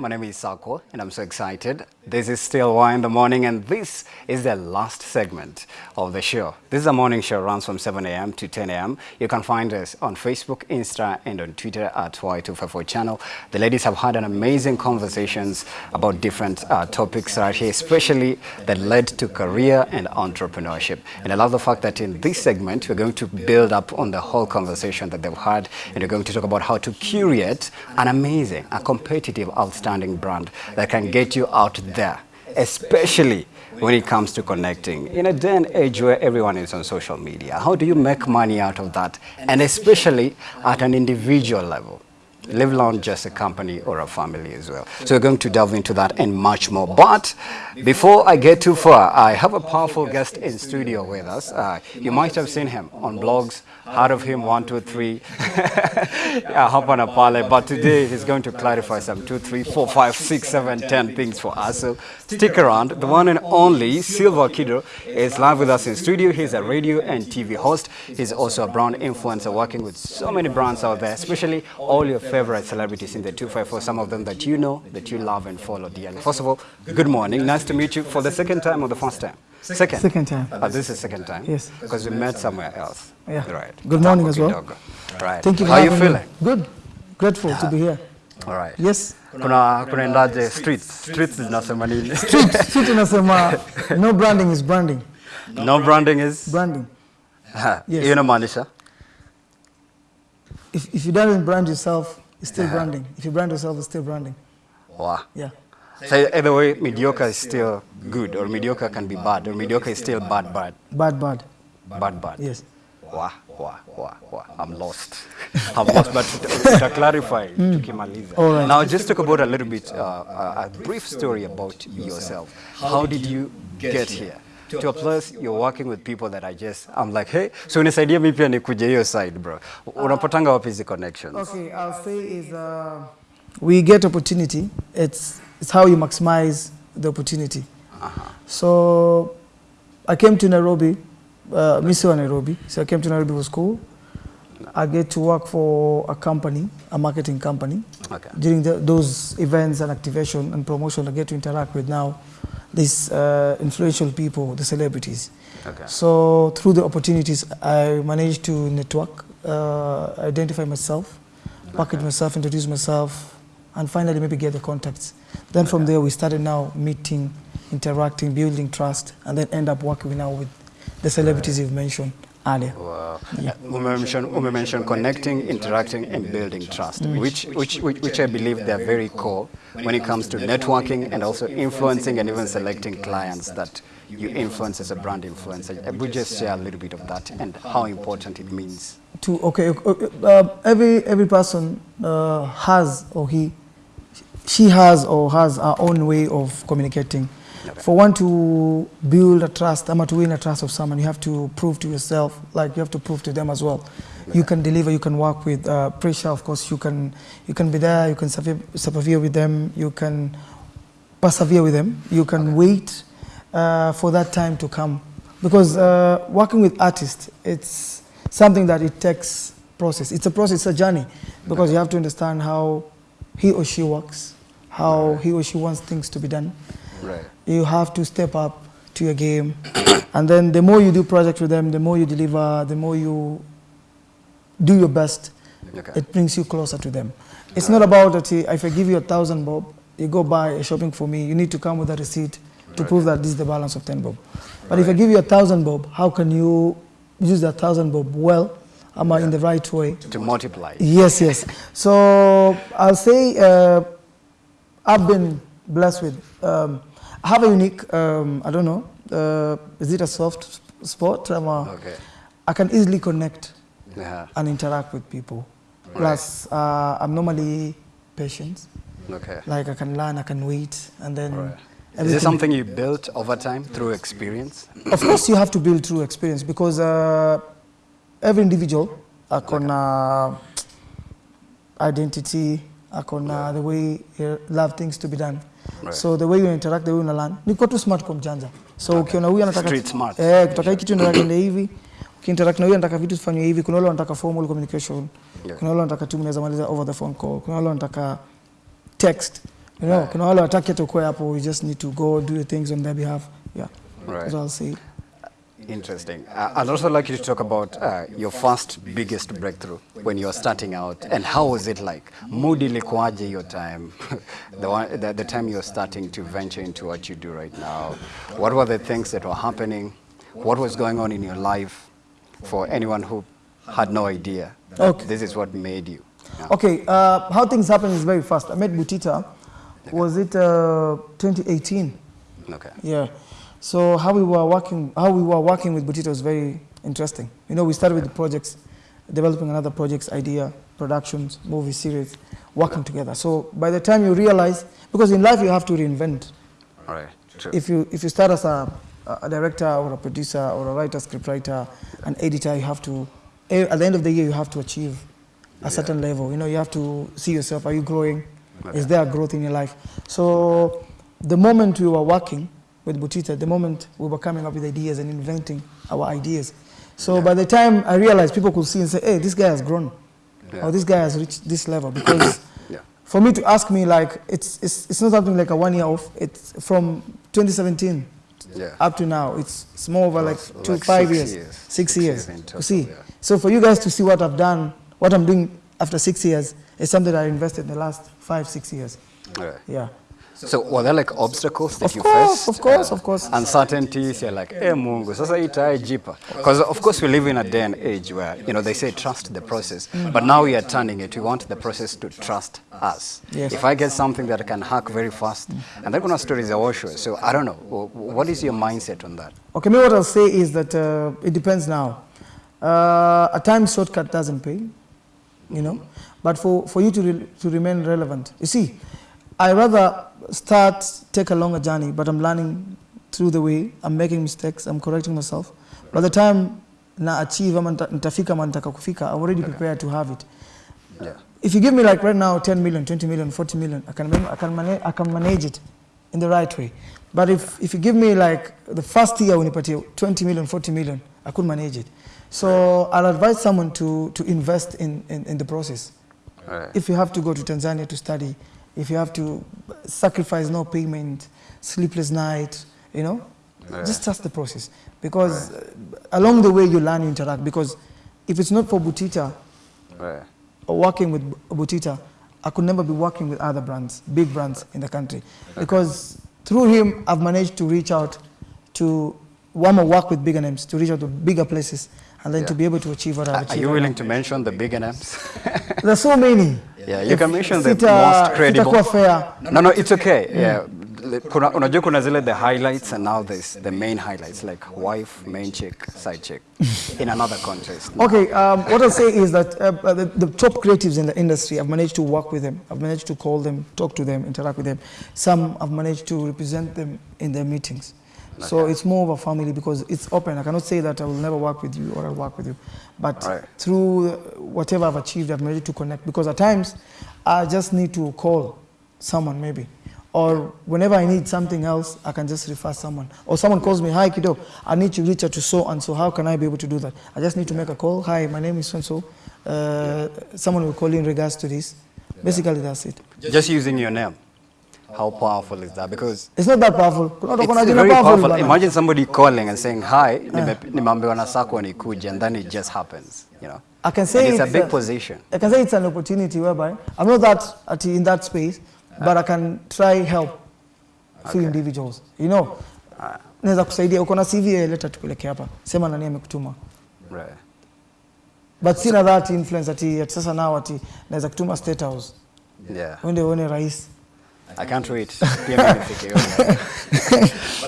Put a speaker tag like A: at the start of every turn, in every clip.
A: My name is Sako and I'm so excited. This is still Why in the Morning and this is the last segment of the show. This is a morning show runs from 7 a.m. to 10 a.m. You can find us on Facebook, Insta and on Twitter at Y254 channel. The ladies have had an amazing conversations about different uh, topics right here, especially that led to career and entrepreneurship. And I love the fact that in this segment, we're going to build up on the whole conversation that they've had and we're going to talk about how to curate an amazing, a competitive, outstanding brand that can get you out there, especially when it comes to connecting. In a day and age where everyone is on social media, how do you make money out of that? And especially at an individual level live alone just a company or a family as well. So we're going to delve into that and much more. But before I get too far, I have a powerful guest in studio with us. Uh, you might have seen him on blogs, heard of him, one, two, three, yeah, hop on a pale. But today he's going to clarify some two, three, four, five, six, seven, ten things for us. So stick around. The one and only Silva Kiddo is live with us in studio. He's a radio and TV host. He's also a brand influencer working with so many brands out there, especially all your favorite celebrities in the 254, some of them that you know, that you love and follow dearly. First of all, good morning. Nice to meet you for the second time or the first time? Second.
B: Second time.
A: Uh, this is second time?
B: Yes.
A: Because we met somewhere else.
B: Yeah.
A: Right.
B: Good morning as well.
A: kidogo. Right.
B: Thank you
A: How are you feeling?
B: me. Good. Grateful to be here.
A: All right.
B: Yes.
A: Kuna kunaendaje streets? Streets zinasema nini?
B: Sisi tunasema no branding is branding.
A: no branding is
B: Branding. Yes.
A: hiyo inamaanisha
B: If, if you don't brand yourself, it's still
A: Yeah.
B: branding. If you brand yourself, it's still branding.
A: wow.
B: Yeah.
A: So either way, mediocre is still good, or mediocre can be bad, or mediocre is still bad, bad,
B: Bad, bad.
A: bad, bad.
B: Yes.
A: Wow, wow, wow, wow. I'm lost. I'm lost, but to, to clarify, tukimaliza.
B: All right.
A: Now, just talk about a little bit, uh, a, a brief story about yourself. How did you get here? To a plus you're working with people that I just, I'm like, hey, so unisaidie me pia nikuje hiyo side, bro. Unapatanga wapi hizi connections?
B: Okay, I'll say is uh, we get opportunity. It's it's how you maximize the opportunity. Uh -huh. So I came to Nairobi, uh, Miss Nairobi. So I came to Nairobi for school. I get to work for a company, a marketing company.
A: Okay.
B: During the, those events and activation and promotion, I get to interact with now these uh, influential people, the celebrities.
A: Okay.
B: So through the opportunities, I managed to network, uh, identify myself, package myself, introduce myself, and finally maybe get the contacts. Then from there, we started now meeting, interacting, building trust, and then end up working now with the celebrities you've mentioned earlier.
A: Wow. Mentioned, we mentioned connecting, interacting, and building trust, which, which, which, which I believe they're very core when it comes to networking and also influencing and even selecting clients that you influence as a brand influencer. We just share a little bit of that and how important it means.
B: To okay, okay, uh, every every person uh, has or he, she has or has her own way of communicating. For one to build a trust, ama to win a trust of someone, you have to prove to yourself, like you have to prove to them as well. You can deliver, you can work with uh, pressure. Of course, you can you can be there, you can persevere, with them, you can persevere with them. You can wait uh, for that time to come. Because uh, working with artists, it's something that it takes process. It's a process, it's a journey. Because you have to understand how he or she works, how he or she wants things to be done.
A: Right.
B: You have to step up to your game. and then the more you do projects with them, the more you deliver, the more you do your best,
A: Okay.
B: it brings you closer to them. It's not about that if I give you a thousand bob, you go buy a shopping for me, you need to come with a receipt to prove that this is the balance of 10 bob. But if I give you a thousand bob, how can you use that thousand bob well, am I in the right way?
A: To multiply.
B: Yes, yes. So I'll say uh, I've been blessed with. Um, have a unique. Um, I don't know. Uh, is it a soft spot? Uh,
A: Okay.
B: I can easily connect
A: Yeah.
B: and interact with people. Plus, uh, I'm normally patient.
A: Okay.
B: Like I can learn, I can wait, and then.
A: Right. Is this something you built over time through experience?
B: of course, you have to build through experience because uh, every individual akona identity, akona the way you love things to be done.
A: Right.
B: So the way you interact, the way you learn, niko tu smart kwa mjanja. So ukiona huyu anataka
A: Street smart.
B: eh, kutaka hiki kitu ndio aende hivi, ukiinteract na huyu anataka vitu tufanywe hivi. Kuna wale wanataka formal communication.
A: Yeah.
B: kuna wale wanataka timu naweza maliza over the phone call. Kuna wale wanataka text. You know kuna wale wanataka hata kwa hapo. You just need to go do the things on their behalf. Yeah.
A: Right.
B: that's I'll say
A: Interesting. Uh, I'd also like you to talk about uh, your first biggest breakthrough when you were starting out and how was it like? Mood ilikuwaje your time? the, one, the, the time you were starting to venture into what you do right now. What were the things that were happening? What was going on in your life for anyone who had no idea
B: Okay.
A: this is what made you?
B: Okay, uh, how things happen is very fast. I met Butita, was it uh, 2018?
A: Okay.
B: Yeah. So how we were working, how we were working with Butita was very interesting. You know, we started with the projects, developing another project's idea, productions, movie series, working together. So by the time you realize, because in life you have to reinvent.
A: All right. True.
B: If you if you start as a, a director or a producer or a writer, scriptwriter, an editor, you have to. eh, At the end of the year, you have to achieve a certain level. You know, you have to see yourself. Are you growing? Is there a growth in your life? So, the moment we were working with Butita, At the moment we were coming up with ideas and inventing our ideas. So by the time I realized, people could see and say, "Hey, this guy has grown,
A: Yeah.
B: or this guy has reached this level." Because
A: Yeah.
B: for me to ask me like it's, it's, it's not something like a one year off it's from 2017
A: Yeah.
B: up to now it's, it's more over like
A: Like
B: two
A: six
B: five years.
A: years.
B: six
A: Six
B: years,
A: years total,
B: see
A: yeah.
B: so for you guys to see what i've done what i'm doing after six years is something i invested in the last five six years yeah
A: So were there like obstacles that
B: Of
A: you
B: course,
A: faced?
B: of course, of course.
A: Uncertainties, you're like, eh Mungu, sasa itae jipa. Because of course we live in a day and age where, you know, they say trust the process. But now we are turning it. We want the process to trust us.
B: Yes.
A: If I get something that I can hack very fast, and they're gonna stories are sure. So I don't know. What is your mindset on that?
B: okay me what i'll say is that uh, it depends now uh, a time shortcut doesn't pay you know but for, for you to, re- to remain relevant you see i rather start take a longer journey but i'm learning through the way. I'm making mistakes. I'm correcting myself. By the time na achieve ama nita- nitafika ma nitaka kufika i'm already prepared to have it.
A: Yeah.
B: if you give me like right now 10 million 20 million 40 million i can, I can, manage, I can manage it in the right way. But if, if you give me like the first year unipatie 20 million 40 million i could manage it. So i'll advise someone to, to invest in, in, in the process.
A: Right.
B: if you have to go to tanzania to study if you have to sacrifice no payment sleepless night you know
A: Yeah.
B: just trust the process because uh, along the way you learn you interact because if it's not for butita
A: Right.
B: or working with Butita, I could never be working with other brands, big brands in the country. Because through him, I've managed to reach out to, one more work with bigger names, to reach out to bigger places, and then
A: Yeah.
B: to be able to achieve what I've achieved.
A: Are
B: you
A: willing to mention the bigger names?
B: There's so many.
A: Yeah, you
B: If
A: can mention the most credible.
B: fair.
A: No, no, it's okay. Yeah. Kuna, unajua kuna zile the highlights and now there's the main highlights like wife, main chick, side chick in another context.
B: Okay, um, what I'll say is that uh, uh, the, the top creatives in the industry, I've managed to work with them. I've managed to call them, talk to them, interact with them. Some I've managed to represent them in their meetings. So it's more of a family because it's open. I cannot say that I will never work with you or I'll work with you. But
A: Right.
B: through whatever I've achieved, I've managed to connect because at times I just need to call someone maybe. Or whenever I need something else, I can just refer someone. Or someone calls me, hi kiddo, I need to reach out to so and so. How can I be able to do that? I just need to make a call. Hi, my name is so and so. Uh, Someone will call you in regards to this. Basically, that's it.
A: Just using your name. How powerful is that? Because
B: It's not that powerful. Kuna watu
A: it's
B: kuna jina
A: very
B: powerful
A: powerful.
B: bana.
A: Imagine somebody calling and saying, hi, yeah. nimeambiwa na sako nikuje, and then it just happens, you know.
B: I can say
A: And it's a big
B: a-
A: position.
B: I can say it's an opportunity whereby I'm not that at, in that space, but I can try help few individuals. You know, naweza kusaidia. Uko na CV, leta tupeleke hapa, sema nani amekutuma.
A: Right.
B: But sina that influence ati ati sasa nao ati naweza kutuma state house
A: Yeah.
B: uende uone rais.
A: I can't wait. Pia mimi nifike hiyo.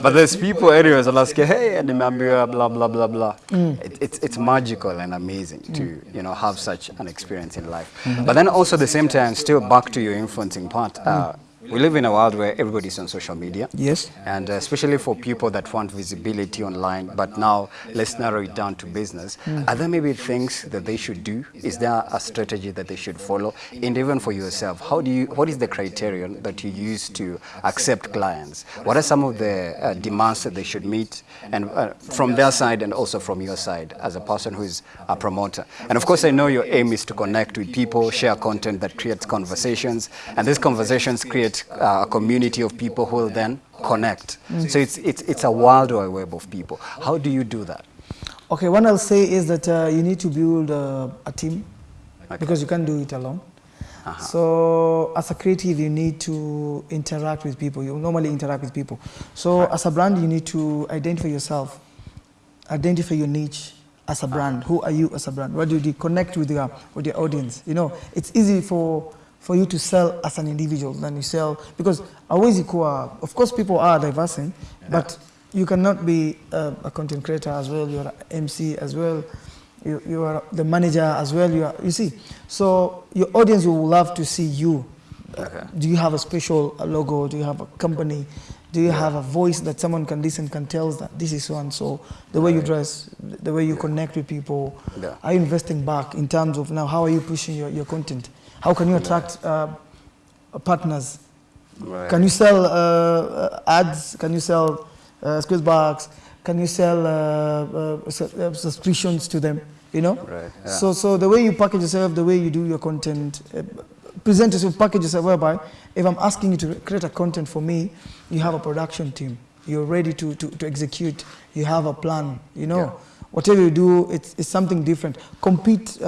A: But there's people anyways wanasikia hey nimeambiwa blah blah blah blah. Mm. It, it's it's magical and amazing to mm. you know have such an experience in life. Mm-hmm. But then also at the same time still back to your influencing part. Uh, we live in a world where everybody's on social media.
B: Yes.
A: And uh, especially for people that want visibility online, but now let's narrow it down to business. Are there maybe things that they should do? Is there a strategy that they should follow? And even for yourself, how do you, what is the criterion that you use to accept clients? What are some of the uh, demands that they should meet? And uh, from their side and also from your side as a person who is a promoter. And of course, I know your aim is to connect with people, share content that creates conversations. And these conversations create uh, a community of people who will then connect. So it's, it's, it's a world wide web of people. How do you do that?
B: Okay, what I'll say is that uh, you need to build uh, a team
A: Okay.
B: because you can't do it alone. So as a creative, you need to interact with people. You normally interact with people. So as a brand, you need to identify yourself, identify your niche as a brand. Who are you as a brand? What do you do? Connect with your with your audience. You know, it's easy for for you to sell as an individual than you sell because always equal. Of course, people are diversing, but you cannot be a, a content creator as well. You're an MC as well. You, you are the manager as well. You, are, you see, so your audience will love to see you.
A: Okay.
B: Do you have a special uh, logo? Do you have a company? Do you have a voice that someone can listen, can tell that this is so and so? The way you dress, the way you connect with people.
A: Yeah.
B: Are you investing back in terms of now? How are you pushing your, your content? How can you attract uh, partners?
A: Right.
B: Can you sell uh, uh, ads? Can you sell uh, squeeze box? Can you sell uh, uh, subscriptions to them? You know.
A: Right, yeah.
B: So so the way you package yourself, the way you do your content, uh, present yourself, package yourself. Whereby, if I'm asking you to create a content for me, you have a production team. You're ready to to, to execute. You have a plan. You know.
A: Yeah.
B: Whatever you do, it's, it's something different. Compete.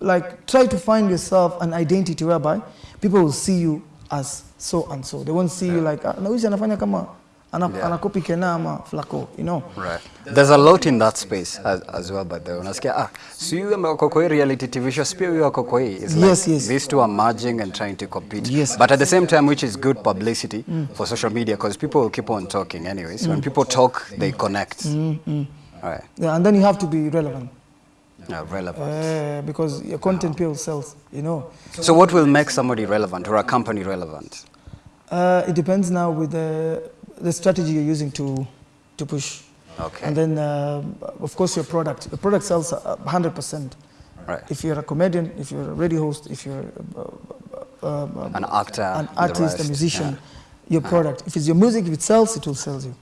B: Like try to find yourself an identity whereby people will see you as so and so. They won't see yeah. you like ah, na huyu si anafanya kama anakopi Kena ama flako you know.
A: Right. There's a lot in that space as, as well, but the unasikia ah, so you wako kwa reality TV show, pia are wako kwa hii. Like
B: Yes, yes.
A: These two are merging and trying to compete.
B: Yes.
A: But at the same time, which is good publicity mm. for social media because people will keep on talking anyways. mm. When people talk, they connect. mm, mm. all Right.
B: Yeah, and then you have to be relevant
A: Yeah, relevant.
B: uh, because your content people sells, you know.
A: So what will make somebody relevant or a company relevant?
B: Uh, it depends now with the, the strategy you're using to, to push.
A: Okay.
B: And then, uh, of course, your product. Your product sells uh, 100%.
A: Right.
B: If you're a comedian, if you're a radio host, if you're uh, uh, uh,
A: An actor,
B: an artist, a musician,
A: yeah.
B: your product. If it's your music, if it sells, it will sell you.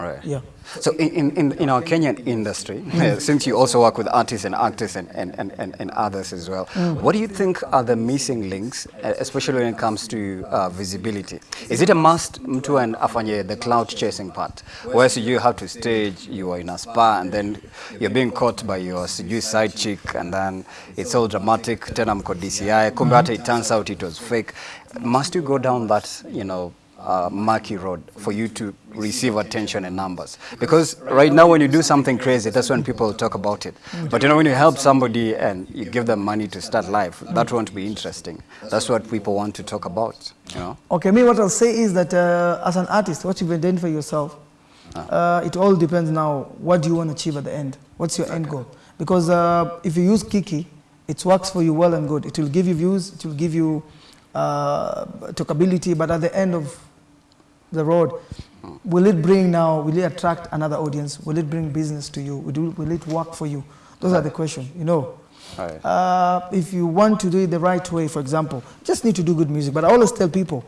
A: Right.
B: Yeah.
A: So in, in, in- our Kenyan industry, since you also work with artists and actors and, and, and, and, and others as well, what do you think are the missing links, especially when it comes to uh, visibility? Is it a must mtu and afanye the cloud chasing part, whereas you have to stage, you are in a spa and then you're being caught by your sijui side chick and then it's all dramatic, tena mko DCI, kumbe hata it turns out it was fake. Must you go down that, you know, uh, murky road for you to receive attention and numbers. Because right now, when you do something crazy, that's when people talk about it. But you know, when you help somebody and you give them money to start life, that won't be interesting. That's what people want to talk about. You know.
B: Okay, me, what I'll say is that uh, as an artist, what you've identified for yourself, uh, it all depends now. What do you want to achieve at the end? What's your end goal? Because uh, if you use Kiki, it works for you well and good. It will give you views, it will give you uh, talkability, but at the end of the road, will it bring now, will it attract another audience? Will it bring business to you? Will it, will it work for you? Those are the questions, you know.
A: Right.
B: Uh, if you want to do it the right way, for example, just need to do good music. But I always tell people,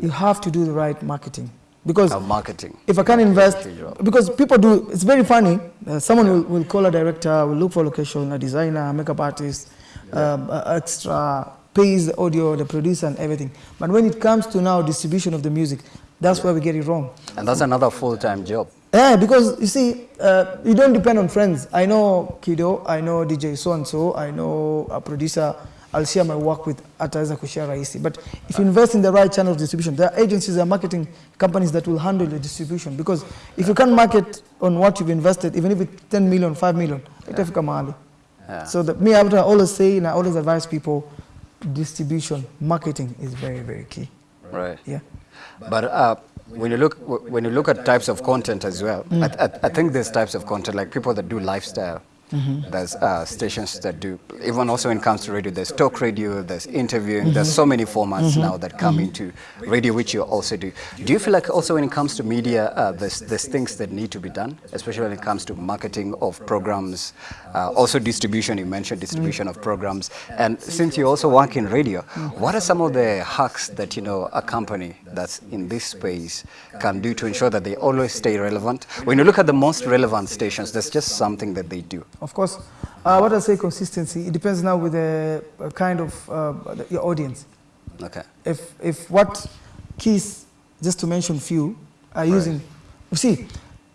B: you have to do the right marketing. Because
A: Uh, marketing.
B: if I can invest, because people do, it's very funny. Uh, someone will, will call a director, will look for location, a designer, a makeup artist, um, a- extra, pays the audio, the producer, and everything. But when it comes to now distribution of the music, that's where we get it wrong.
A: And that's another full-time job.
B: Yeah, because you see, uh, you don't depend on friends. I know Kido, I know DJ so and so, I know a producer. I'll share my work with ataweza kushare. But if you invest in the right channel of distribution, there are agencies, there are marketing companies that will handle the distribution. Because if you can't market on what you've invested, even if it's 10 million, 5 million, itafika mahali.
A: Yeah.
B: So that me, I would always say, and I always advise people, distribution, marketing is very, very key.
A: Right.
B: Yeah.
A: But uh, when you look when you look at types of content as well, I, I, I think there's types of content like people that do lifestyle. There's uh, stations that do, even also when it comes to radio, there's talk radio, there's interviewing, there's so many formats now that come into radio, which you also do. Do you feel like also when it comes to media, uh, there's, there's things that need to be done, especially when it comes to marketing of programs, uh, also distribution, you mentioned distribution of programs. And since you also work in radio, what are some of the hacks that, you know, a company that's in this space can do to ensure that they always stay relevant? When you look at the most relevant stations, there's just something that they do.
B: Of course, uh, what I say consistency, it depends now with the uh, kind of uh, your audience.
A: Okay.
B: If, if what keys, just to mention few, are using, you see,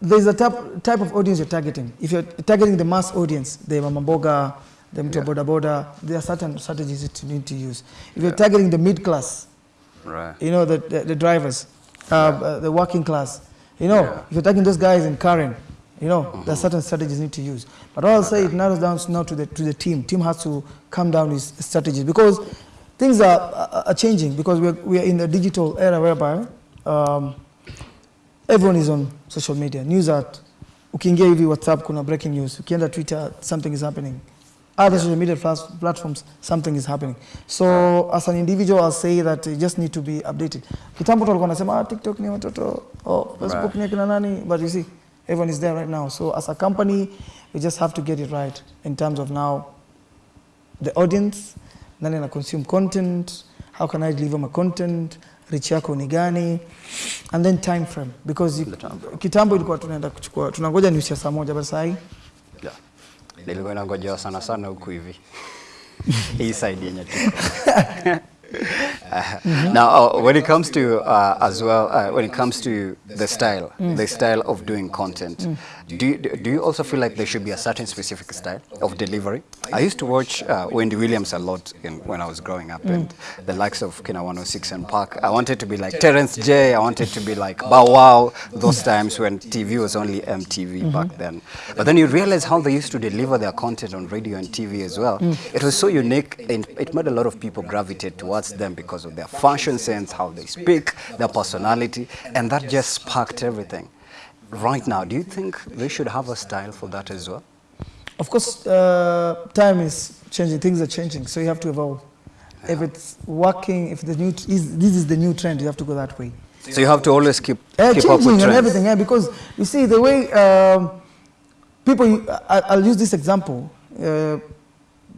B: there's a type, type of audience you're targeting. If you're targeting the mass audience, the mamaboga, the mtu
A: Yeah.
B: boda boda, there are certain strategies that you need to use. If you're targeting the mid class,
A: Right.
B: you know, the, the, the drivers, uh, uh, the working class. You know,
A: Yeah.
B: if you're taking those guys in Karen, you know, there are certain strategies you need to use. But I'll say, it narrows down now to the, to the team. Team has to come down with strategies because things are, are, changing because we're, we are in a digital era whereby um, everyone is on social media. News at, ukiingia hivi WhatsApp kuna breaking news. Ukienda Twitter, something is happening. Other social media platforms, something is happening. So as an individual, I'll say that you just need to be updated. Kitambo tulikuwa nasema ah, TikTok ni watoto, oh, Facebook ni kina nani, but you see, everyone is there right now. So as a company, we just have to get it right in terms of now the audience, nani na consume content, how can I deliver my content, reach yako ni gani, and then time frame because you, kitambo ilikuwa tunaenda kuchukua tunangoja news ya saa moja, but
A: Yeah. Nilikuwa nangojewa sana sana huku hivi. Hii side yenye Uh, Now, uh, when it comes to uh, as well, uh, when it comes to the style, the style of doing content, do you, do you also feel like there should be a certain specific style of delivery? I used to watch uh, Wendy Williams a lot in, when I was growing up, and mm. the likes of Kina 106 and Park. I wanted to be like Terrence J. I wanted to be like Bow Wow. Those times when TV was only MTV mm-hmm. back then. But then you realize how they used to deliver their content on radio and TV as well. Mm. It was so unique, and it made a lot of people gravitate towards them because of their fashion sense, how they speak, their personality, and that just sparked everything. Right now, do you think we should have a style for that as well?
B: Of course, uh, time is changing, things are changing, so you have to evolve. If it's working, if the new is, this is the new trend, you have to go that way.
A: So you have to always keep,
B: Uh,
A: keep up
B: changing
A: with
B: and
A: trends.
B: everything, yeah, because you see the way um, people. I, I'll use this example. Uh,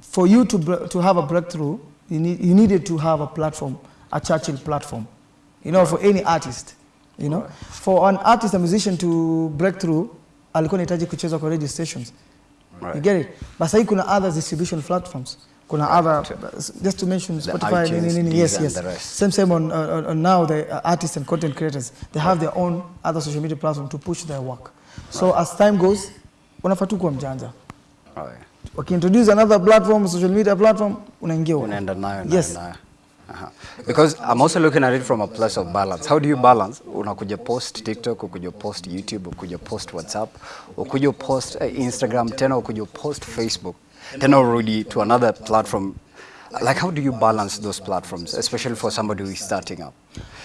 B: for you to to have a breakthrough, you need you needed to have a platform, a Churchill platform. You know, for any artist. You know, Right. for an artist, a musician to break through, alikuwa anahitaji kucheza kwa radio stations.
A: Right.
B: You get it? But sasa kuna other distribution platforms. Kuna right. other, just to mention Spotify, nini,
A: iTunes,
B: nini, yes,
A: and
B: yes.
A: the.
B: Same, same on, uh, on- on now the uh, artists and content creators. They have their own other social media platform to push their work. So as time goes, unafaa tu kuwa mjanja.
A: Right.
B: Wakiintroduce another platform, social media platform, unaingia
A: unaenda nayo nayo,
B: Yes.
A: nayo. Aha. Because I'm also looking at it from a place of balance. How do you balance? Unakuja post TikTok, ukuja post YouTube, ukuja post WhatsApp, ukuja post uh, Instagram, tena ukuja post Facebook, tena urudi to another platform. Like how do you balance those platforms, especially for somebody who is starting up?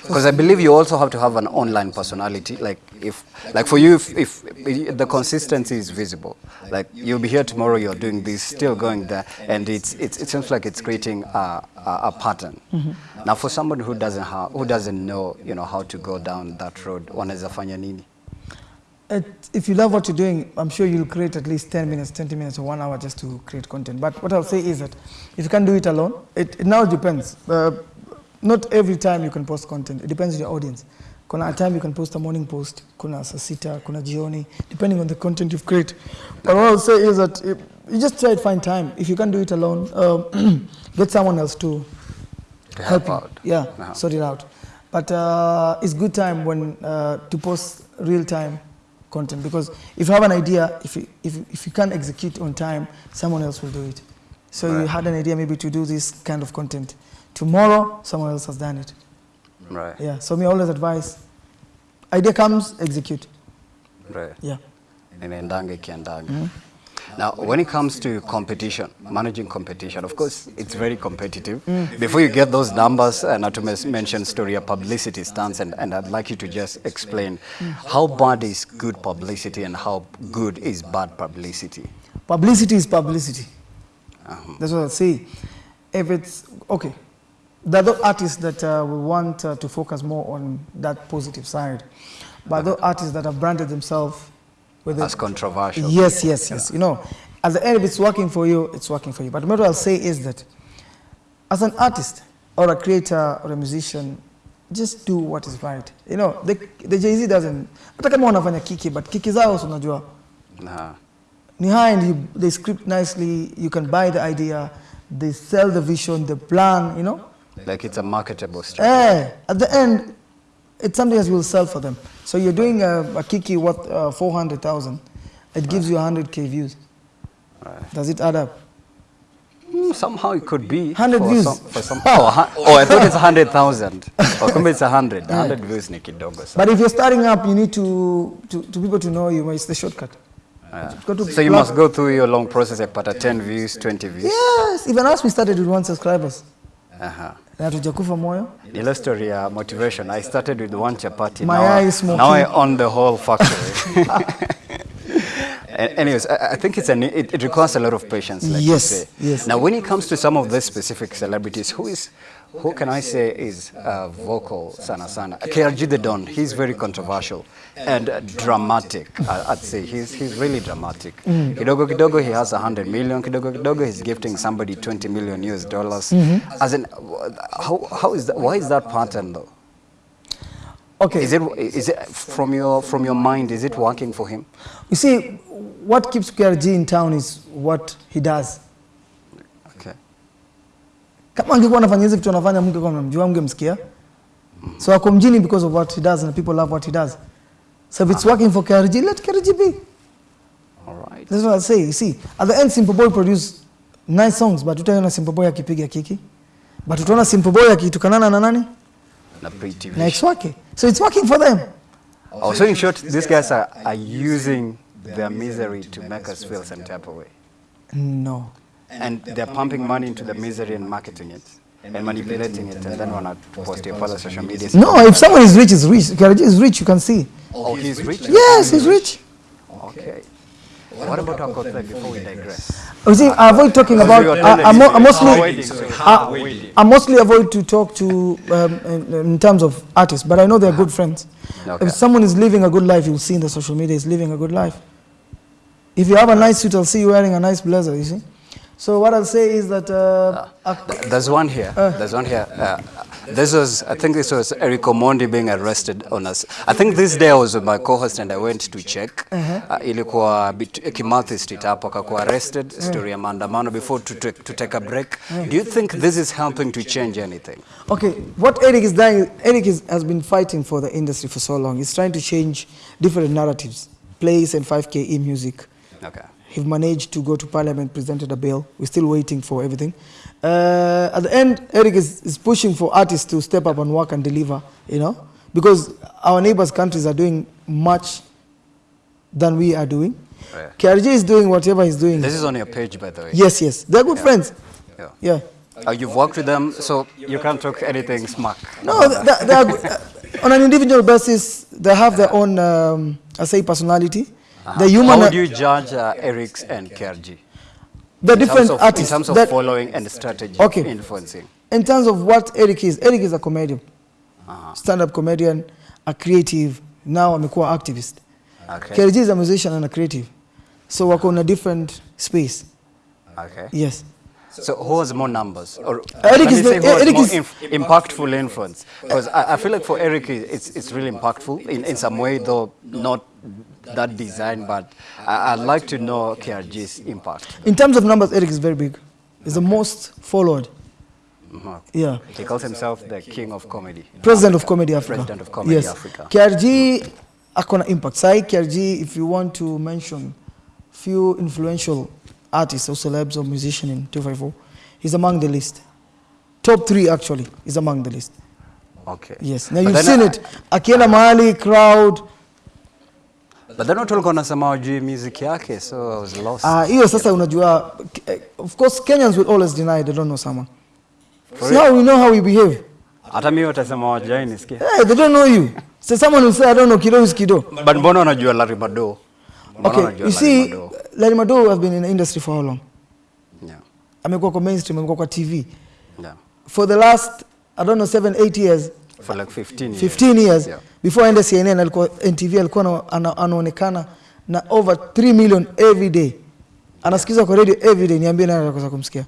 A: Because I believe you also have to have an online personality. Like if, like for you, if, if, if the consistency is visible, like you'll be here tomorrow, you're doing this, still going there, and it's, it's it seems like it's creating a, a, a pattern. Mm-hmm. Now, for somebody who doesn't have, who doesn't know, you know, how to go down that road, wanaweza fanya nini?
B: It, if you love what you're doing, I'm sure you'll create at least 10 minutes, 20 minutes, or one hour just to create content. But what I'll say is that if you can't do it alone, it, it now depends. Uh, not every time you can post content. It depends on your audience. Kuna a time you can post a morning post, kuna saa sita, kuna jioni, depending on the content you've created. But what I'll say is that if, you just try to find time. If you can't do it alone, um, get someone else to
A: To
B: help
A: help out.
B: Yeah,
A: Uh-huh.
B: sort it out. But uh, it's good time when uh, to post real time content because if you have an idea, if you, if, if you can't execute on time, someone else will do it. So you had an idea maybe to do this kind of content. Tomorrow, someone else has done it.
A: Right.
B: Yeah. So me always advise, idea comes, execute.
A: Right.
B: Yeah.
A: inaendanga ikiendanga mm-hmm. Now when it comes to competition managing competition of course it's very competitive. Before you get those numbers uh, not to mention story of publicity stance and, and i'd like you to just explain how bad is good publicity and how good is bad publicity.
B: Publicity is publicity. That's what I say. If it's okay, there are those artists that uh, will want uh, to focus more on that positive side, but those artists that have branded themselves with it.
A: Controversial.
B: Yes, yes, yes. You know, at the end, if it's working for you, it's working for you. But what I'll say is that as an artist or a creator or a musician, just do what is right. You know, the, the Jay-Z doesn't, hata kama wanafanya kiki, but kiki zao unajua,
A: Nah.
B: ni high and you, they script nicely, you can buy the idea, they sell the vision, the plan, you know.
A: Like it's a marketable strategy.
B: Eh, at the end, it's something that will sell for them. So you're doing a, a kiki worth uh, 400,000, it gives you 100k views. Does it add up?
A: Hmm, somehow it could be.
B: 100
A: for
B: views.
A: Some, for some, oh, oh, I thought it's 100,000. Or kumbe it's 100. 100 views ni kidogo.
B: But if you're starting up, you need to, to, to people to know you, it's the shortcut. To
A: So you must go through your long process ya kupata 10 views, 20 views.
B: Yes, even us, we started with one subscribers.
A: Uh-huh.
B: Na hatujakufa moyo.
A: Ile story ya motivation. I started with one chapati.
B: My
A: now, I-
B: smoking.
A: now I own the whole factory. Anyways, I, I think it's an, it, it requires a lot of patience, like
B: Yes,
A: say.
B: yes.
A: Now, when it comes to some of the specific celebrities, who is, who can I say is uh, vocal sana sana? KRG the Don, he's very controversial and uh, dramatic. I'd say he's he's really dramatic. Kidogo kidogo he has 100 million. Kidogo kidogo he's gifting somebody 20 million US dollars. As in, how how is that? Why is that pattern though?
B: Okay.
A: Is it is it from your from your mind? Is it working for him?
B: You see, what keeps KRG in town is what he does. Kama angekuwa anafanya hizi vitu anafanya, mke kwa mnamjua, mngemsikia. So ako mjini because of what he does and people love what he does. So if it's working for KRG, let KRG be.
A: All right.
B: That's what I say. You see, at the end, Simple Boy produce nice songs, but utaona Simple Boy akipiga kiki. But utaona Simple Boy akitukanana na nani?
A: Na Pretty TV.
B: Na ex wake. So it's working for them.
A: Oh, so in short, these guys are, are using their misery to make us feel some type of way.
B: No.
A: And they're pumping money into the misery and marketing it and manipulating it and then wanna post it on social media.
B: No, if someone is rich, is rich. KRG is rich, you can see.
A: Oh, he's rich?
B: Yes, he's rich.
A: Okay. What about Akothee before we digress?
B: You see, I avoid talking about.
A: you
B: I, I, mo- I mostly,
A: me-
B: I, I mostly avoid to talk to um, in, in terms of artists, but I know they're good friends.
A: Okay.
B: If someone is living a good life, you'll see in the social media is living a good life. If you have a nice suit, I'll see you wearing a nice blazer. You see. So what I'll say is that uh,
A: Th- There's one here. There's one here. Uh, this was, I think this was Eric Omondi being arrested on us. I think this day I was with my co-host and I went to check. Uh, ilikuwa Kimathi Street hapo akakuwa arrested, story ya maandamano before to, take- to take a break. Do you think this is helping to change anything?
B: Okay, what Eric is doing, Eric is, has been fighting for the industry for so long. He's trying to change different narratives, plays and 5K e music.
A: Okay.
B: He managed to go to parliament, presented a bill. We're still waiting for everything. Uh, at the end, Eric is, is pushing for artists to step up and work and deliver, you know, because our neighbors' countries are doing much than we are doing.
A: Right.
B: KRG is doing whatever he's doing.
A: This is on your page, by the way.
B: Yes, yes. They're good friends.
A: Yeah.
B: Yeah.
A: Uh, you've worked with them, so you can't talk anything smack.
B: No, they, they they are. Uh, on an individual basis, they have their own, um, I say, personality. The human,
A: How would you judge uh, Eric's and KRG?
B: the
A: In
B: different
A: terms of,
B: artists.
A: in terms of
B: that-
A: following and strategy,
B: Okay.
A: influencing.
B: in terms of what Eric is, Eric is a comedian,
A: Uh-huh.
B: stand-up comedian, a creative. Now amekuwa activist.
A: Okay.
B: KRG is a musician and a creative, so wako in a different space.
A: Okay.
B: Yes.
A: So who has more numbers? Or
B: Eric is the- Eric
A: more
B: is-
A: inf- impactful influence? Because I, I feel like for Eric, it's, it's really impactful in, in some way, though not that design, but I, I'd like to know KRG's impact.
B: In terms of numbers, Eric is very big. He's the most followed.
A: Mhm.
B: Yeah.
A: He calls himself the king of comedy.
B: President of Comedy Africa.
A: President of Comedy
B: yes.
A: Africa.
B: KRG akona impact. Sai KRG, if you want to mention few influential artists or celebs or musicians in 254, he's among the list. Top three actually is among the list.
A: Okay.
B: Yes. Now
A: But
B: you've seen
A: I-
B: it. Akienda mahali crowd.
A: But then watu walikuwa wanasema wajui music yake, so I was lost.
B: Ah, hiyo sasa unajua eh, of course Kenyans will always deny they don't know someone.
A: For
B: See how we know how we behave.
A: Hata mimi watasema wajai nisikia.
B: Hey, they don't know you. So someone will say I don't know Kido is Kido.
A: But mbona unajua Larry Mado?
B: Okay, you see,
A: Larry Madowo?
B: have been in the industry for how long?
A: Yeah.
B: Amekuwa kwa mainstream, amekuwa kwa TV.
A: Yeah.
B: For the last, I don't know, seven, eight years,
A: For like 15 years.
B: 15 years
A: Yeah.
B: before aende CNN alikuwa NTV alikuwa ana- ana- anaonekana na over 3 million every day. Anasikizwa kwa radio every day. Niambie nani atakosa kumsikia?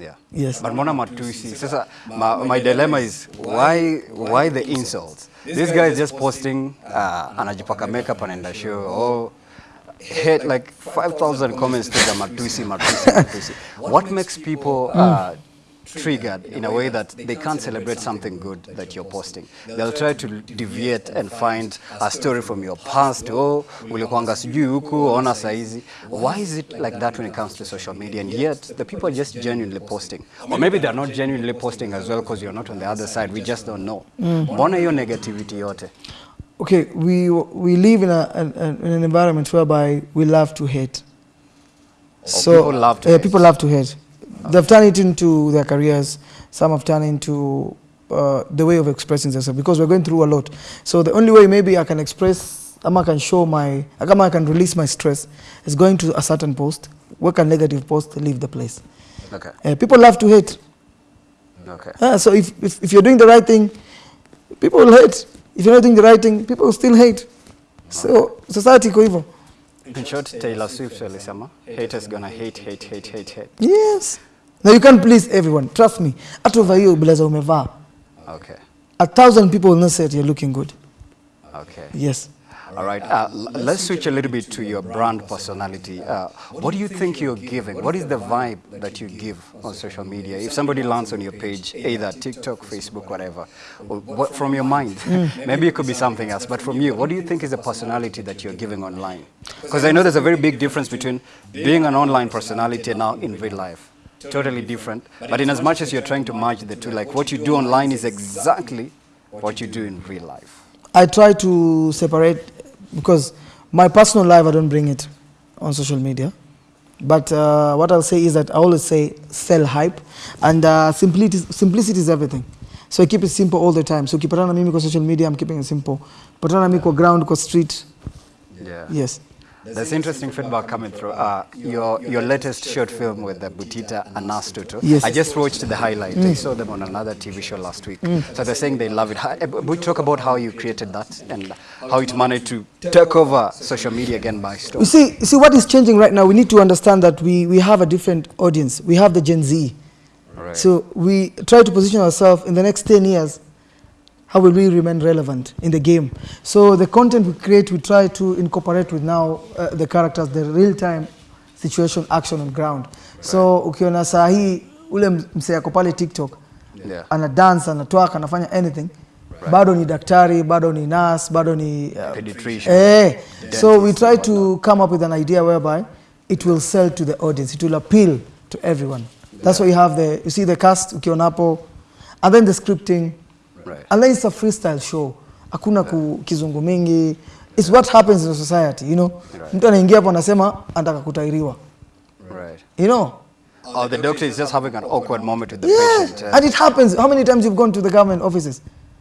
A: Yeah.
B: Yes.
A: But mbona matusi? Sasa my, my dilemma is why why the insults? This guy is just posting uh, anajipaka makeup anaenda show. Oh, hit like 5000 comments to the matusi matusi matusi. What makes people uh, triggered in a way that they can't celebrate something good that you're posting. They'll try to deviate and find a story from your past. Oh, ulikuanga sijui huku, ona saizi. Why is it like that when it comes to social media? And yet the people are just genuinely posting. Or maybe they're not genuinely posting as well because you're not on the other side. We just don't know. Mbona hiyo negativity yote?
B: Okay, we we live in a an, an in an environment whereby we love to hate.
A: So people love to
B: uh,
A: hate.
B: people love to hate. They've turned it into their careers. Some have turned into uh, the way of expressing themselves because we're going through a lot. So the only way maybe I can express, I can show my, I can release my stress is going to a certain post, work a negative post, leave the place.
A: Okay.
B: Uh, people love to hate.
A: Okay.
B: Uh, so if, if, if you're doing the right thing, people will hate. If you're not doing the right thing, people still hate. So society iko hivyo.
A: In short, Taylor Swift alisema, haters gonna hate, hate, hate, hate, hate.
B: Yes. Now you can't please everyone. Trust me. Hata over hiyo blazer umevaa.
A: Okay.
B: A thousand people will not say that you're looking good.
A: Okay.
B: Yes.
A: All right. Uh, let's switch a little bit to your brand personality. Uh, what do you think you're giving? What is the vibe that you give on social media? If somebody lands on your page, either TikTok, Facebook, whatever, what, from your mind, maybe it could be something else, but from you, what do you think is the personality that you're giving online? Because I know there's a very big difference between being an online personality and now in real life. Totally different. But in as much as you're trying to merge the two, like what you do online is exactly what you do in real life.
B: I try to separate because my personal life I don't bring it on social media. But uh, what I'll say is that I always say sell hype and uh, simplicity, simplicity is everything. So I keep it simple all the time. So ukipatana na mimi kwa social media, I'm keeping it simple. Patana na mimi kwa ground, kwa street,
A: Yeah.
B: yes.
A: There's interesting feedback coming through. Uh, your your latest short film with the Butita and Nas Tutu.
B: Yes.
A: I just watched the highlight. I saw them on another TV show last week. So they're saying they love it. Uh, We talk about how you created that and how it managed to take over social media again by storm.
B: You see, you see what is changing right now. We need to understand that we, we have a different audience. We have the Gen Z.
A: Right.
B: So we try to position ourselves in the next 10 years. How will we remain relevant in the game? So the content we create, we try to incorporate with now uh, the characters, the real-time situation, action on ground. So ukiona saa hii ule ako pale TikTok
A: Yeah.
B: ana dance, anatwaka, anafanya anything, bado ni daktari, bado ni nurse, bado ni uh,
A: Pediatrician.
B: Eh, so we try to come up with an idea whereby it will sell to the audience. It will appeal to everyone. That's why you have the, you see the cast, ukiona hapo, and then the scripting,
A: Right.
B: alaisa freestyle show. Hakuna yeah. kizungu mingi. It's what happens in society, you know.
A: Right.
B: Mtu anaingia hapo anasema anataka kutairiwa.
A: Right.
B: You know?
A: Oh, the doctor is just having an awkward moment with the
B: Yeah.
A: patient. Yeah.
B: And it happens. How many times you've gone to the government offices?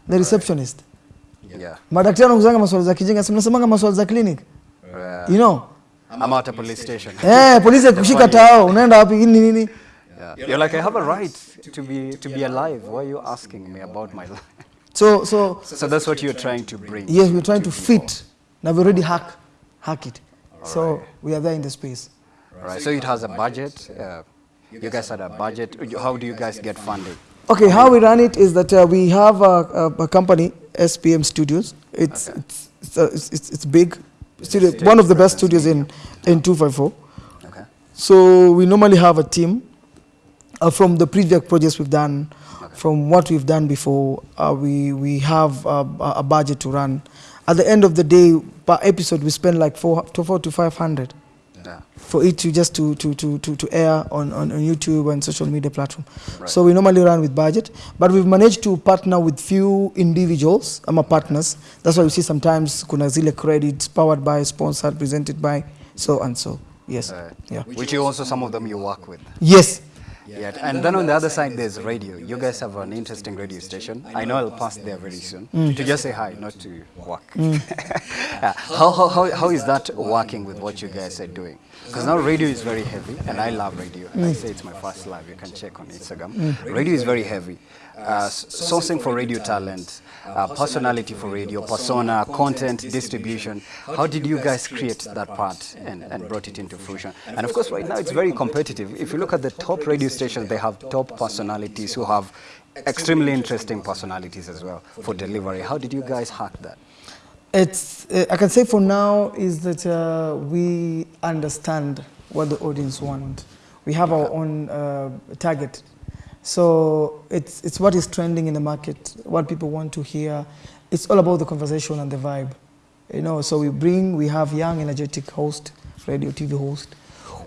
B: The receptionist. Right.
A: yeah.
B: Madaktari wanakuzanga maswali za kijinga, si mnasemanga maswali za clinic.
A: Yeah.
B: You know?
A: I'm at a police station.
B: Eh, polisi akushika
A: funny-
B: tao, unaenda wapi nini nini?
A: Yeah. You're like, I have a right to be to be alive. Why are you asking me about my life?
B: So so
A: So that's what you're trying to bring.
B: yes, we're trying to fit. Now we already hack hack it. So we are there in the space.
A: Right. So it has a budget. Uh, you guys had a budget. How do you guys get funding?
B: Okay, how we run it is that uh, we have a, a, a company, SPM Studios. It's
A: Okay.
B: it's it's, uh, it's it's it's big studio, one of the best studios in in 254.
A: Okay.
B: So we normally have a team uh, from the previous projects we've done, from what we've done before. Uh, we we have uh, a a budget to run. At the end of the day, per episode, we spend like four to four to five hundred
A: Yeah.
B: for it to just to to to to, to air on, on on YouTube and social media platform.
A: Right.
B: So we normally run with budget, but we've managed to partner with few individuals, ama partners. That's why you see sometimes kuna zile credits powered by, sponsored, presented by, so and so. Yes.
A: Right.
B: Yeah.
A: Which you also some of them you work with.
B: Yes.
A: Yet. And then on the other side, there's radio. You guys have an interesting radio station. I know I'll pass there very soon
B: Mm.
A: to just say hi, not to work. Yeah. how, how, how, how is that working with what you guys are doing? Because now radio is very heavy, and I love radio.
B: Mm.
A: I say it's my first love. You can check on Instagram. Radio is very heavy. Uh, sourcing for radio talent, uh, personality for radio, persona, content, distribution. How did you guys create that part and, and brought it into fruition? And of course, right now it's very competitive. If you look at the top radio stations, they have top personalities who have extremely interesting personalities as well for delivery. How did you guys hack that?
B: It's, uh, I can say for now is that uh, we understand what the audience want. We have our own uh, target. So it's, it's what is trending in the market, what people want to hear. It's all about the conversation and the vibe. You know, so we bring, we have young, energetic host, radio, TV host.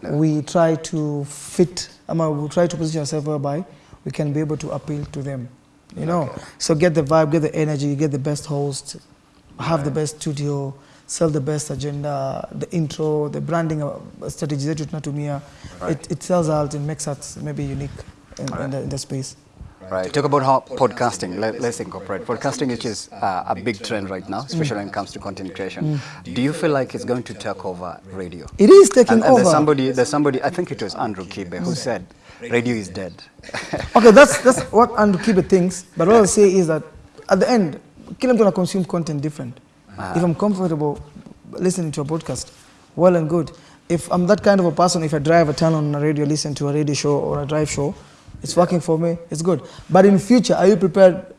B: We try to fit, I mean, we try to position ourselves whereby we can be able to appeal to them. You know, so get the vibe, get the energy, get the best host, have the best studio, sell the best agenda, the intro, the branding uh, strategy zetu tunatumia. It, it sells out and makes us maybe unique in, in, the, in the space.
A: Right. Talk about how podcasting, let, us incorporate podcasting, which is uh, a big trend right now, mm. especially when it comes to content creation. Mm. Do you feel like it's going to take over radio?
B: It is taking
A: And, and
B: over.
A: there's somebody, there's somebody, I think it was Andrew Kibe, who said radio is dead.
B: okay, that's, that's what Andrew Kibe thinks. But what I'll say is that at the end, kila mtu consume content different. Ah. If I'm comfortable listening to a podcast, well and good. If I'm that kind of a person, if I drive a turn on a radio, listen to a radio show or a drive show, it's working for me, it's good. But in future, are you prepared?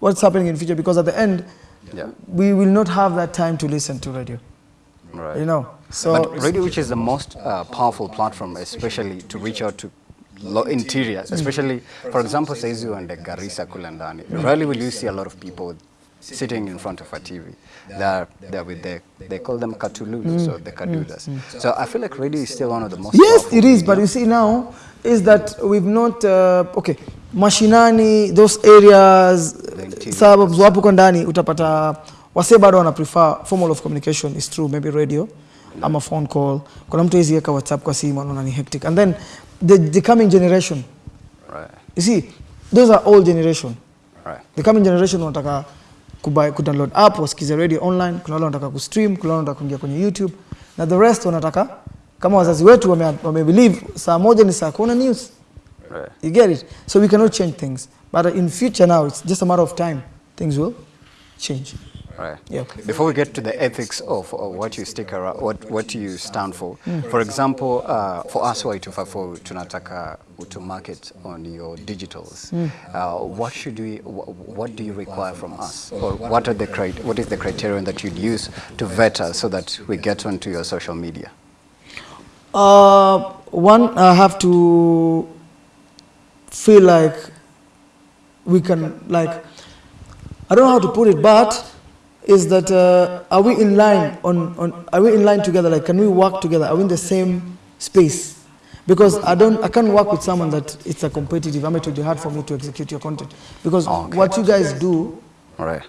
B: What's happening in future? Because at the end,
A: Yeah.
B: we will not have that time to listen to radio.
A: right.
B: You know, so
A: but radio, which is the most uh, powerful platform, especially to reach out to interior, especially, for example, Saizu and the Garissa Kulandani. Rarely will you see a lot of people sitting in front of a TV. They're, they're with the, they call them Katulus or the Kadudas. So I feel like radio is still one of the most
B: Yes, it is.
A: media.
B: But you see now is that we've not uh, okay. Mashinani, those areas, suburbs, wapo kwa ndani utapata wase bado wana prefer formal of communication is true, maybe radio ama phone call. Kuna mtu hizi yeka WhatsApp kwa simu anaona ni hectic. And then the, the coming generation,
A: Right,
B: you see, those are old generation.
A: right.
B: The coming generation wanataka kubuy, kudownload app, wasikize radio online, kuna wale wanataka kustream, kuna wale wanataka kuingia kwenye YouTube na the rest wanataka kama wazazi wetu wame, wame believe saa moja ni saa kuna news.
A: Right.
B: You get it? So we cannot change things. But in future now, it's just a matter of time. Things will change.
A: Right.
B: Yeah.
A: Before we get to the ethics of, of what you stick around, what, what you stand for, for example, uh, for us Y254, tunataka to market on your digitals. Uh, what should we, wh- what do you require from us? Or what are the what is the criterion that you'd use to vet us so that we get onto your social media?
B: Uh, one, I have to feel like we can, like, I don't know how to put it, but is that uh, are we in line on, on, are we in line together? Like, can we work together? Are we in the same space? Because I don't, I can't work with someone that it's a competitive. I mean, it will be hard for me to execute your content because
A: Okay.
B: what you guys do
A: right.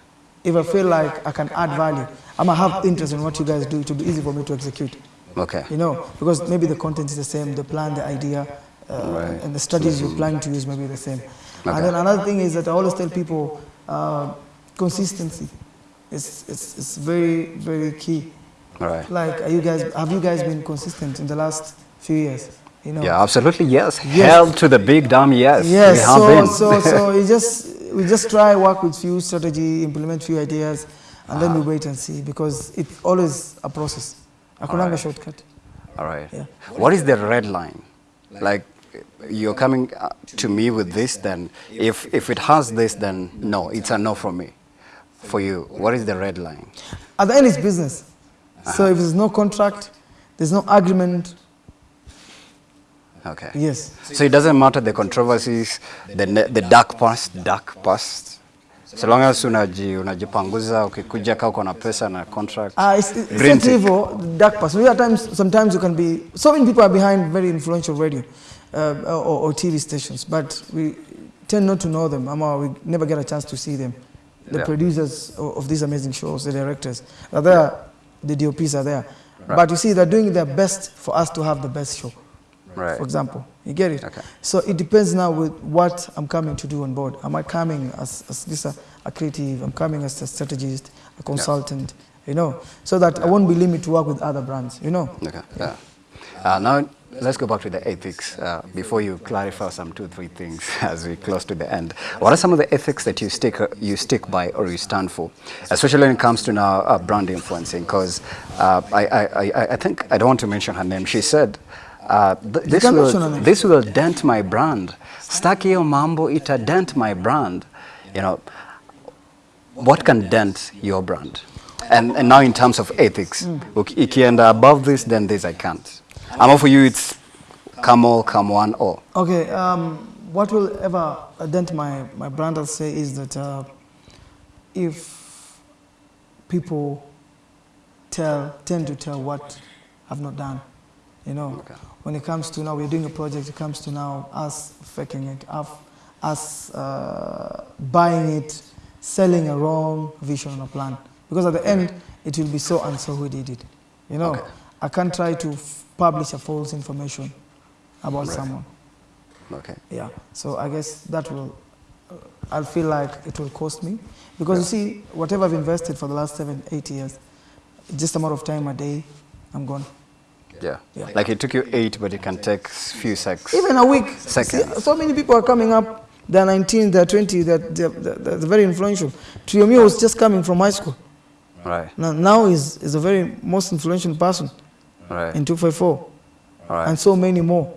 B: if I feel like I can add value, I'm gonna have interest in what you guys do. It will be easy for me to execute.
A: Okay.
B: You know, because maybe the content is the same, the plan, the idea, uh, and the strategies you're planning to use may be the same.
A: Okay.
B: And then another thing is that I always tell people uh, consistency. It's, it's, it's very, very key.
A: All right.
B: Like, are you guys, have you guys been consistent in the last few years? You know?
A: Yeah, absolutely. Yes.
B: Yes.
A: Hell to the big dumb, yes.
B: Yes, so, so, so we just, we just try work with few strategy, implement few ideas, and then we wait and see because it's always a process. Akunanga
A: Alright.
B: shortcut.
A: All right.
B: Yeah.
A: What is the red line? Like, you're coming uh, to me with this, then if, if it has this, then no, it's a no for me. For you, what is the red line?
B: At the end, it's business. So if there's no contract, there's no agreement.
A: Okay.
B: Yes.
A: So it doesn't matter the controversies, the, the dark past, dark past. So long as unaji, unajipanguza, ukikuja kaa uko na pesa na contract.
B: Uh, it's, it's not evil, dark past. We at times, sometimes you can be. So many people are behind very influential radio uh, or, or TV stations, but we tend not to know them. Ama we never get a chance to see them. The
A: Yeah.
B: producers of, these amazing shows, the directors are there. The DOPs are there. But you see, they're doing their best for us to have the best show.
A: Right.
B: For example, you get it.
A: Okay.
B: So it depends now with what I'm coming to do on board. Am I coming as, as this a, a creative? I'm coming as a strategist, a consultant. You know, so that I won't be limited to work with other brands. You know.
A: Okay. Yeah. Uh, now let's go back to the ethics uh, before you clarify some two three things as we close to the end. What are some of the ethics that you stick you stick by or you stand for, especially when it comes to now uh, brand influencing? Because uh, I, I, I I think I don't want to mention her name. She said. Uh, th this
B: can mention her
A: will this will dent my brand. Staki hiyo mambo ita dent my brand. You know, what can dent your brand? And, and now in terms of ethics, uki- ikienda above this, then this I can't. Ama for you, it's come all, come one, all.
B: Okay, um, what will ever dent my, my brand, I'll say, is that uh, if people tell, tend to tell what I've not done, you know,
A: Okay.
B: when it comes to now, we're doing a project, it comes to now us faking it, us, uh, buying it, selling a wrong vision or plan. Because at the end, it will be so and so who did it. You know,
A: Okay.
B: I can't try to publish a false information about
A: Right.
B: someone.
A: Okay.
B: Yeah. So I guess that will, uh, I'll feel like it will cost me. Because you see, whatever I've invested for the last seven, eight years, just a matter of time a day, I'm gone.
A: Yeah.
B: Yeah.
A: Like it took you eight, but it can take few seconds.
B: Even a week.
A: Seconds.
B: See, so many people are coming up. They're 19, they're 20, they're, they're, they're, they're very influential. Trio Mio was just coming from high school.
A: Right.
B: Now, now is, is a very most influential person
A: Right.
B: in 254.
A: Right.
B: And so many more.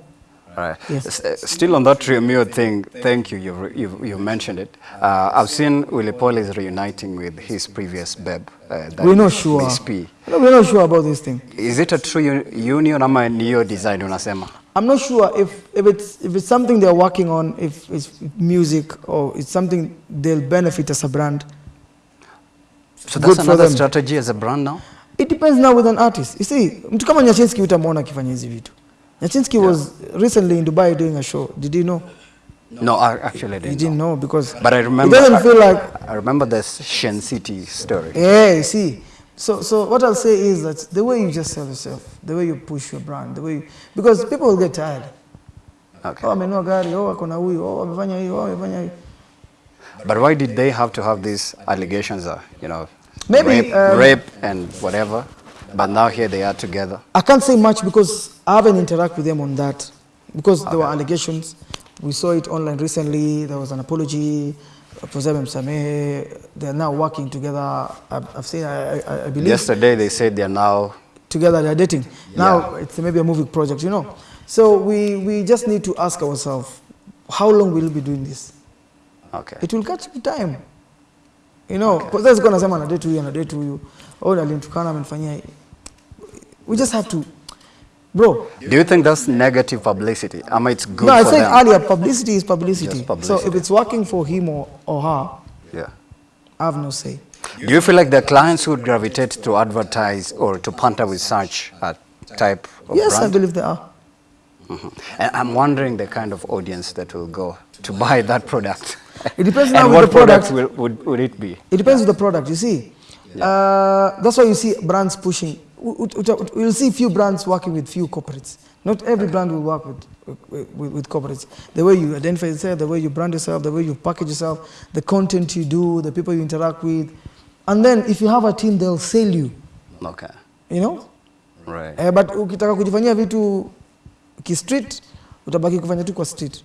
A: Right.
B: Yes.
A: Uh, Still on that Trio Mio thing, thank you, you've, you've, you've mentioned it. Uh, I've seen Willie Paul is reuniting with his previous babe. Uh,
B: We're not sure.
A: Miss P.
B: No, we're not sure about this thing.
A: Is it a true union ama ni hiyo design unasema?
B: I'm not sure if, if, it's, if it's something they're working on, if it's music or it's something they'll benefit as a brand.
A: So that's
B: for
A: another strategy as a brand now?
B: It depends now with an artist. You see, mtu kama Nyashinsky utamwona akifanya hizi vitu. Nyachinski was recently in Dubai doing a show. Did you know?
A: No, I actually didn't.
B: You
A: didn't.
B: know because
A: But I remember.
B: it doesn't feel like
A: I remember this Shen City story.
B: Yeah, you see. So, so what I'll say is that the way you just sell yourself, the way you push your brand, the way you, because people will get tired.
A: Okay.
B: Oh, amenua gari, oh, akona huyu, oh, amefanya hiyo, oh, amefanya hiyo.
A: But why did they have to have these allegations? Uh, you know,
B: Maybe,
A: rape,
B: um,
A: rape and whatever. But now here they are together.
B: I can't say much because I haven't interacted with them on that. Because there were allegations. We saw it online recently. There was an apology. Msamehe. They're now working together. I've, I've seen, I, I, I believe,
A: Yesterday they said they're now.
B: together they're dating. Now it's maybe a movie project, you know. So we, we just need to ask ourselves, how long will we be doing this?
A: Okay.
B: It will catch time. You know, because there's gonna sema anadate huyu anadate huyu. Oh, alimtukana amenifanyia. hii. We just have to bro.
A: Do you think that's negative publicity? Ama it's good
B: no, I
A: for
B: said
A: them?
B: earlier publicity is publicity.
A: Just
B: So if it's working for him or, or her,
A: Yeah.
B: I have no say.
A: Do you feel like the clients would gravitate to advertise or to partner with such a type of
B: yes, I believe they are.
A: Mhm. And I'm wondering the kind of audience that will go to buy that product.
B: It depends with
A: what
B: the product.
A: will, would, would it be?
B: It depends on the product, you see. Uh, that's why you see brands pushing. U- ut- ut- You'll see few brands working with few corporates. Not every brand will work with, with, with, corporates. The way you identify yourself, the way you brand yourself, the way you package yourself, the content you do, the people you interact with. And then if you have a team, they'll sell you,
A: Okay.
B: you know?
A: Right.
B: Eh, but ukitaka kujifanyia vitu ki-street, utabaki kufanya tu kwa street.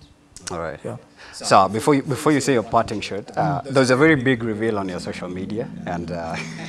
A: All right.
B: Yeah.
A: So before you, before you say your parting shot, uh, there was a very big reveal on your social media, and uh,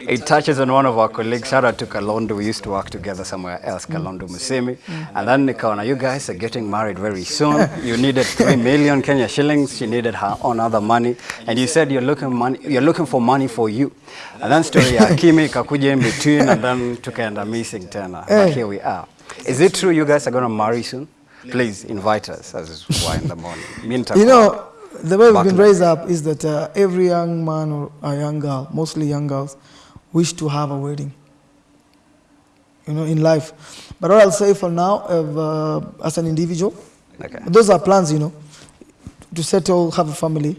A: it touches on one of our colleagues. Shout out to Kalondu. We used to work together somewhere else, Kalondu Musyimi. And then Nikaona, you guys are getting married very soon. You needed three million Kenya shillings. She needed her own other money, and you said you're looking money. You're looking for money for you. And then story ya Kimi kakuja in between, and then tukaenda missing tena.
B: Eh.
A: But here we are. Is it true you guys are gonna marry soon? Please invite us as why in the morning. Meantime,
B: You know, the way we've been raised up is that uh, every young man or a young girl, mostly young girls, wish to have a wedding. You know, in life. But what I'll say for now, if, uh, as an individual,
A: Okay.
B: those are plans, you know, to settle, have a family.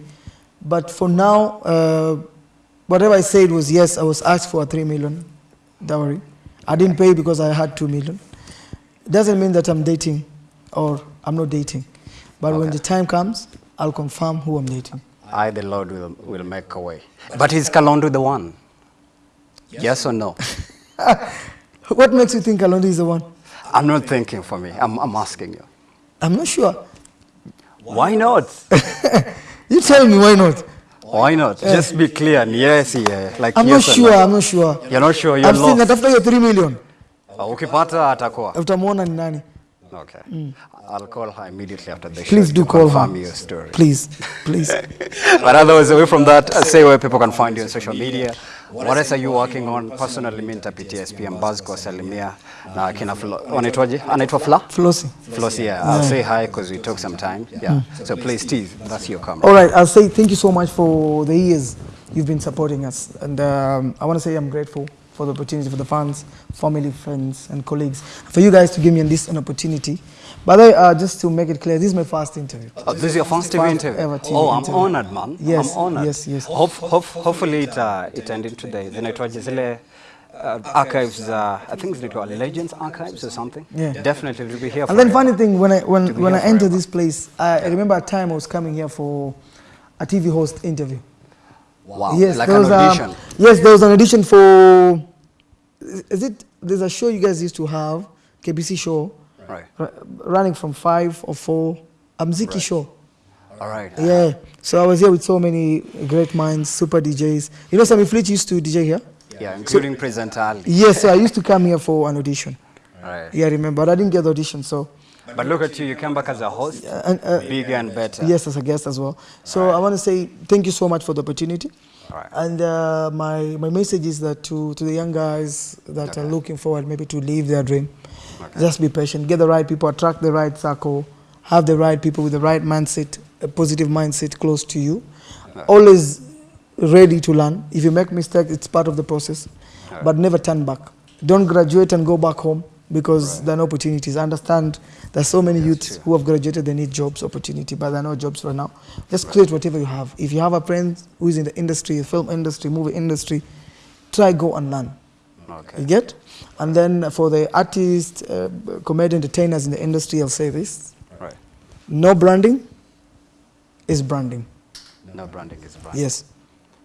B: But for now, uh, whatever I said was yes. I was asked for a three million dowry. I didn't pay because I had two million. It doesn't mean that I'm dating or I'm not dating. But
A: okay.
B: when the time comes, I'll confirm who I'm dating.
A: I, the Lord, will, will make a way. But is Kalondo the one? Yes, yes or no?
B: What makes you think Kalondu is the one?
A: I'm not thinking for me. I'm, I'm asking you.
B: I'm not sure.
A: Why not?
B: You tell me why not.
A: Why not? Yeah. Just be clear. and Yes, yeah. Like
B: I'm
A: yes
B: not sure.
A: no.
B: I'm not sure.
A: You're not sure. You're
B: I'm
A: lost.
B: still natafuta hiyo 3 million.
A: Uh, Ukipata atakuwa.
B: more ni nani?
A: Okay. Mm. I'll call her immediately after the show.
B: Please do
A: to
B: call her.
A: your story.
B: Please, please.
A: but otherwise, away from that, uh, say where people can find you on social media. What else are you working on? Personally, mimi nitapitia SPM Buzz kwa salimia na kina wanaitwaje? Anaitwa Fla?
B: Flossie.
A: Flossie, yeah. I'll say hi because we talk sometime. Yeah. So please, tease. That's your camera.
B: All right, I'll say thank you so much for the years you've been supporting us. And um, I want to say I'm grateful for the opportunity for the fans, family, friends, and colleagues. For you guys to give me this an opportunity. By the way, uh, just to make it clear, this is my first interview.
A: Oh, this is your first TV interview.
B: ever TV
A: oh, I'm honored, man.
B: Yes,
A: I'm honored.
B: yes, yes.
A: Hope, hope, hopefully it uh, it end into the zinaitwaje zile uh, archives. Uh, I think zinaitwa Legends Archives or something.
B: Yeah.
A: Definitely, will be here.
B: And then funny thing, when I when when I entered this place, I, I remember a time I was coming here for a TV host interview.
A: Wow.
B: yes,
A: like
B: there
A: an
B: was, um, yes, there was an audition for. Is it? There's a show you guys used to have, KBC show,
A: right.
B: running from five or four, a Mziki show.
A: All right.
B: Yeah. So I was here with so many great minds, super DJs. You know, Sammy Fleet used to DJ here.
A: Yeah, yeah including presenter Ali.
B: Yes, so I used to come here for an audition.
A: Right.
B: Yeah, I remember. But I didn't get the audition, so
A: But look at you. You came back as a host,
B: and, uh,
A: bigger and better.
B: yes, as a guest as well. So I want to say thank you so much for the opportunity.
A: Right.
B: And uh, my my message is that to to the young guys that are looking forward maybe to live their dream, just be patient, get the right people, attract the right circle, have the right people with the right mindset, a positive mindset close to you. Always ready to learn. If you make mistakes, it's part of the process, but never turn back. Don't graduate and go back home because there are no opportunities. Understand there's so many youths who have graduated, they need jobs, opportunity, but there are no jobs right now. Just create whatever you have. If you have a friend who is in the industry, film industry, movie industry, try go and learn.
A: Okay.
B: You get? And then for the artists, uh, comedy entertainers in the industry, I'll say this:
A: Right.
B: no branding is branding.
A: No branding is branding.
B: Yes,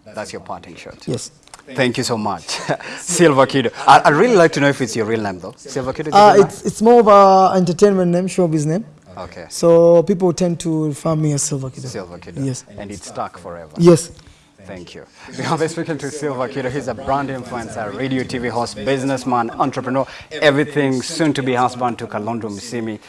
A: That's your parting shot.
B: yes.
A: Thank you so much, Silver Kid. I, I'd really like to know if it's your real name though. Silver Kid.
B: Uh, it's it's more of a entertainment name, showbiz name.
A: name? Okay.
B: So people tend to refer me as Silver Kid.
A: Silver Kid.
B: Yes.
A: And it's stuck forever.
B: Yes.
A: Thank you. We have been speaking to Silver Kiddo. He's a brand influencer, radio, TV host, businessman, entrepreneur, everything, soon to be husband to Kalondu Musyimi.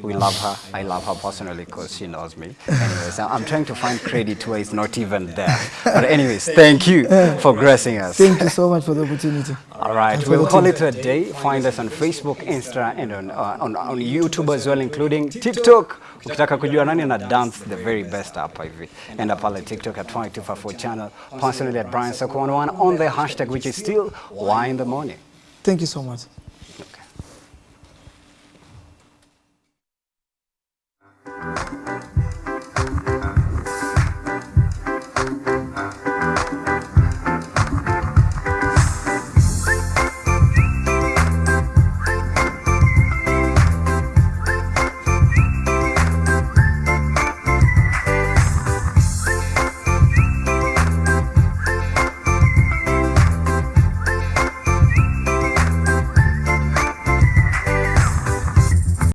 A: We love her. I love her personally because she knows me. Anyways, I'm trying to find credit where it's not even there. But anyways, thank you for gracing us.
B: Thank you so much for the opportunity.
A: All right, we'll call it a day. Find us on Facebook, Insta, and on, uh, on, on YouTube as well, including TikTok. Ukitaka kujua nani na dance the very best hapa hivi. Enda pale TikTok at 2254 channel, personally at Brian Sako11 on the hashtag which is still Why in the Morning.
B: Thank you so much.